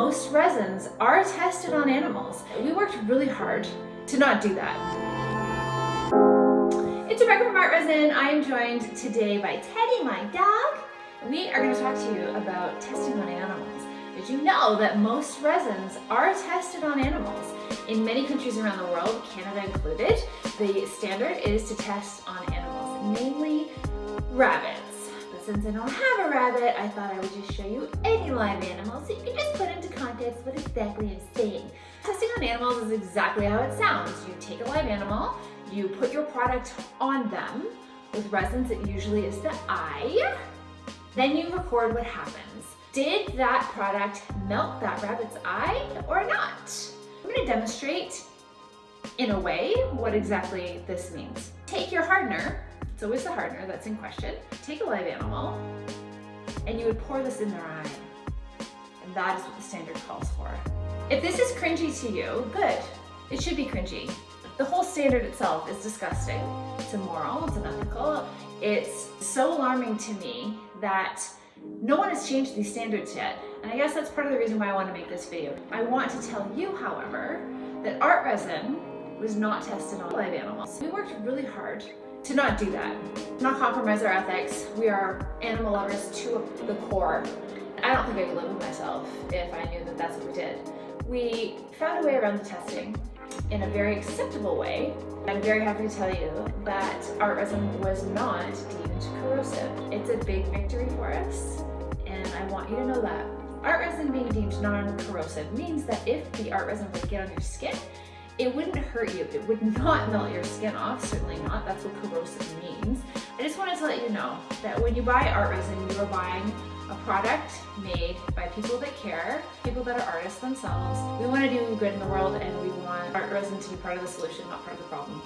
most resins are tested on animals. We worked really hard to not do that. It's Rebecca from ArtResin. I am joined today by Teddy, my dog. We are going to talk to you about testing on animals. Did you know that most resins are tested on animals? In many countries around the world, Canada included, the standard is to test on animals, namely rabbits. But since I don't have a rabbit, I thought I would just show you any live animal so you exactly. Testing on animals is exactly how it sounds. You take a live animal, you put your product on them with resins it usually is the eye, then you record what happens. Did that product melt that rabbit's eye or not? I'm gonna demonstrate in a way what exactly this means. Take your hardener, it's always the hardener that's in question, take a live animal, and you would pour this in their eye. That is what the standard calls for. If this is cringy to you, good. It should be cringy. The whole standard itself is disgusting. It's immoral, it's unethical. It's so alarming to me that no one has changed these standards yet. And I guess that's part of the reason why I want to make this video. I want to tell you, however, that ArtResin was not tested on live animals. We worked really hard to not do that, not compromise our ethics. We are animal lovers to the core. I don't think I could live with myself if I knew that that's what we did. We found a way around the testing in a very acceptable way. I'm very happy to tell you that ArtResin was not deemed corrosive. It's a big victory for us, and I want you to know that. ArtResin being deemed non-corrosive means that if the ArtResin would get on your skin, it wouldn't hurt you. It would not melt your skin off, certainly not. That's what corrosive means. I just wanted to let you know that when you buy ArtResin, you are buying a product made by people that care, people that are artists themselves. We want to do good in the world and we want ArtResin to be part of the solution, not part of the problem.